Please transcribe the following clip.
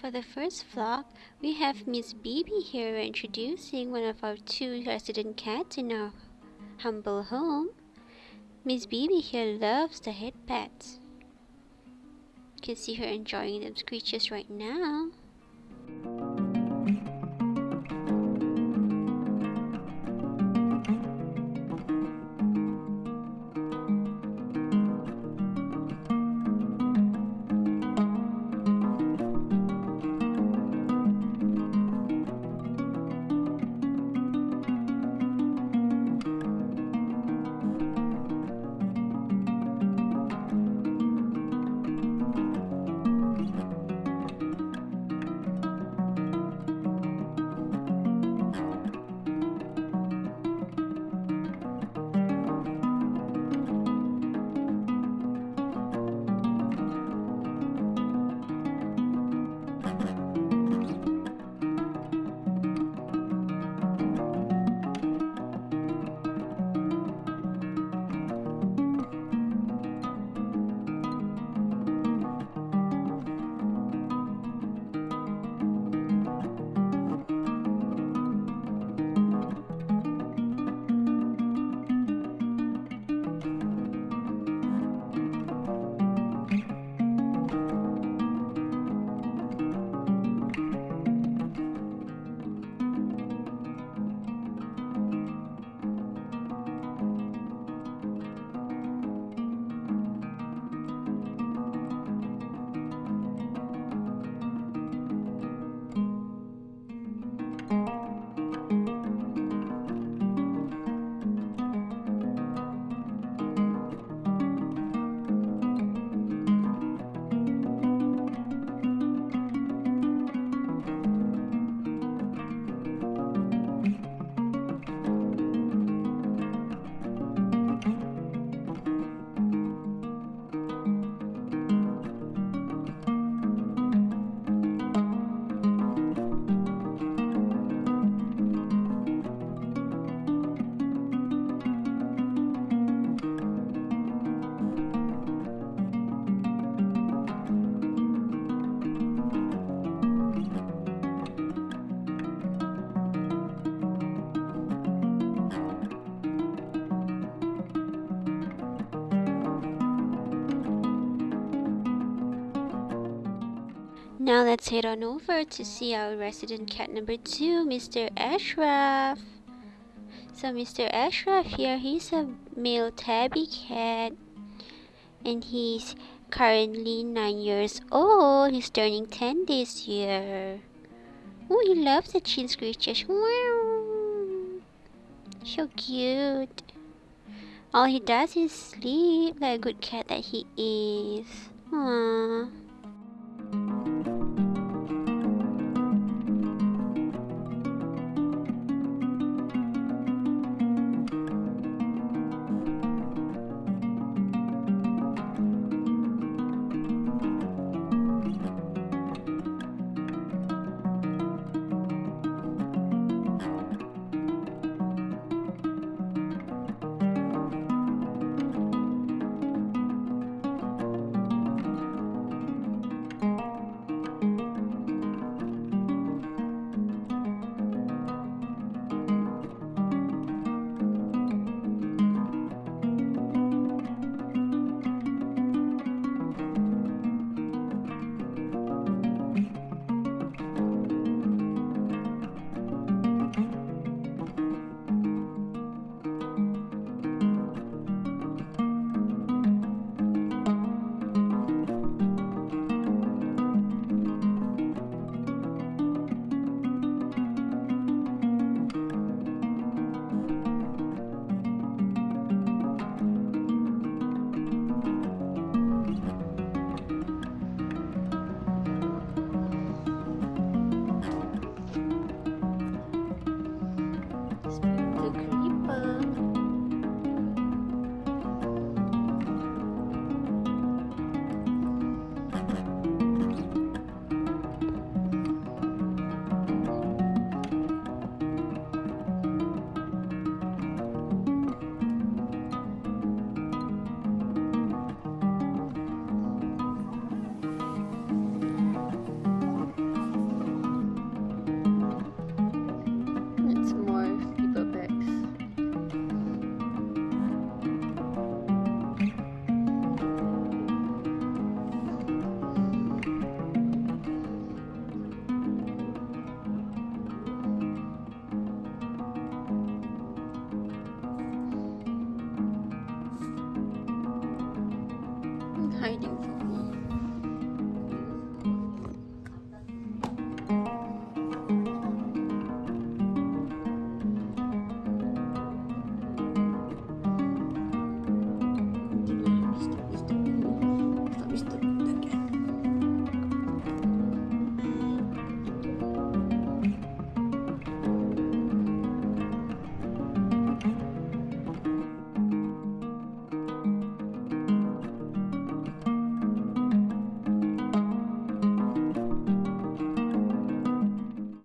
For the first vlog, we have Miss Bibi here introducing one of our two resident cats in our humble home. Miss Bibi here loves the head pets. You can see her enjoying them screeches right now. Now let's head on over to see our resident cat number two, Mr. Ashraf. So Mr. Ashraf here, he's a male tabby cat and he's currently 9 years old. He's turning 10 this year. Oh, he loves the chin scratches. Wow. So cute. All he does is sleep like a good cat that he is. Aww.